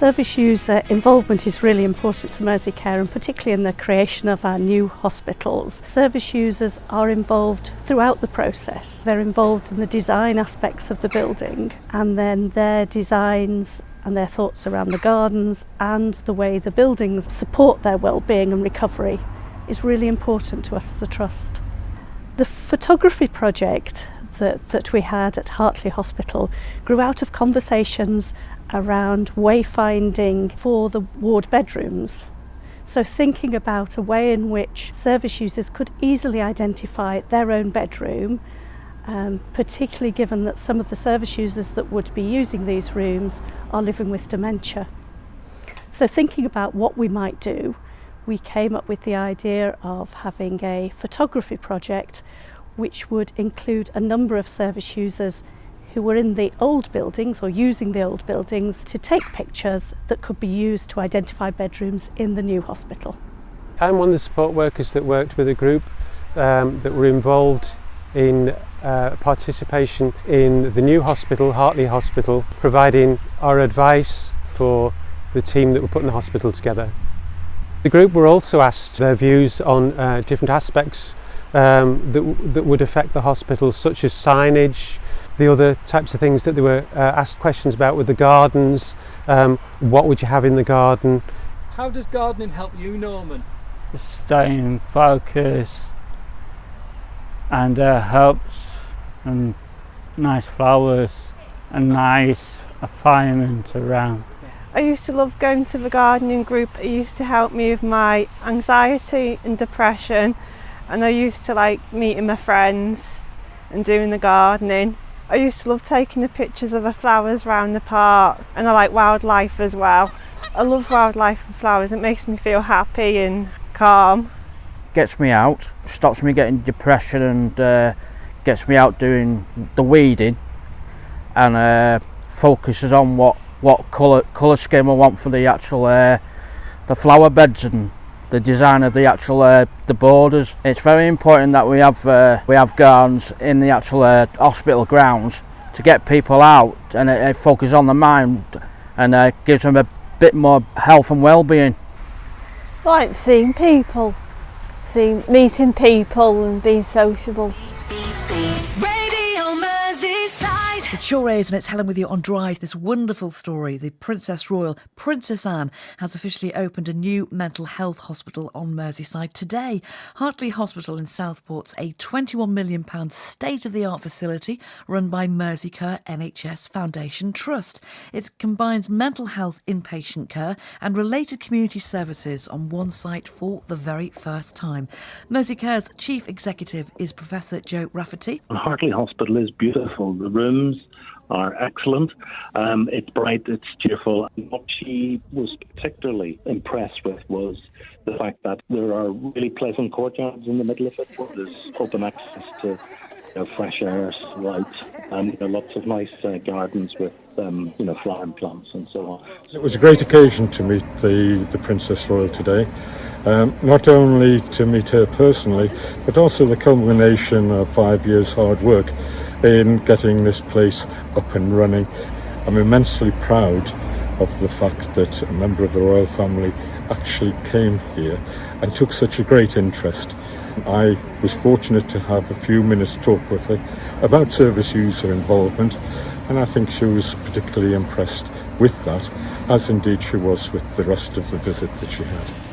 Service user involvement is really important to Mersey Care and particularly in the creation of our new hospitals. Service users are involved throughout the process. They're involved in the design aspects of the building and then their designs and their thoughts around the gardens and the way the buildings support their well-being and recovery is really important to us as a trust. The photography project that, that we had at Hartley Hospital grew out of conversations around wayfinding for the ward bedrooms. So thinking about a way in which service users could easily identify their own bedroom, um, particularly given that some of the service users that would be using these rooms are living with dementia. So thinking about what we might do, we came up with the idea of having a photography project which would include a number of service users who were in the old buildings or using the old buildings to take pictures that could be used to identify bedrooms in the new hospital. I'm one of the support workers that worked with a group um, that were involved in uh, participation in the new hospital, Hartley Hospital, providing our advice for the team that were putting the hospital together. The group were also asked their views on uh, different aspects um, that, that would affect the hospital, such as signage, the other types of things that they were uh, asked questions about with the gardens, um, what would you have in the garden. How does gardening help you, Norman? Staying focused and uh, helps and nice flowers and nice environment around. I used to love going to the gardening group. It used to help me with my anxiety and depression and I used to like meeting my friends and doing the gardening. I used to love taking the pictures of the flowers around the park and I like wildlife as well. I love wildlife and flowers, it makes me feel happy and calm. Gets me out, stops me getting depression and uh, gets me out doing the weeding and uh, focuses on what, what colour, colour scheme I want for the actual uh, the flower beds and the design of the actual uh, the borders. It's very important that we have uh, we have gardens in the actual uh, hospital grounds to get people out and it, it focuses on the mind and uh, gives them a bit more health and well-being. Like seeing people, seeing meeting people and being sociable. It sure is, and it's Helen with you on Drive. This wonderful story. The Princess Royal, Princess Anne, has officially opened a new mental health hospital on Merseyside today. Hartley Hospital in Southport's a £21 million state of the art facility run by Merseycare NHS Foundation Trust. It combines mental health inpatient care and related community services on one site for the very first time. Merseycare's chief executive is Professor Joe Rafferty. Hartley Hospital is beautiful. The rooms are excellent. Um, it's bright, it's cheerful. What she was particularly impressed with was the fact that there are really pleasant courtyards in the middle of it there's open access to you know, fresh air, light, and you know, lots of nice uh, gardens with um, you know plants and so on. It was a great occasion to meet the, the Princess Royal today. Um, not only to meet her personally, but also the culmination of five years hard work in getting this place up and running. I'm immensely proud of the fact that a member of the royal family actually came here and took such a great interest. I was fortunate to have a few minutes talk with her about service user involvement and I think she was particularly impressed with that as indeed she was with the rest of the visit that she had.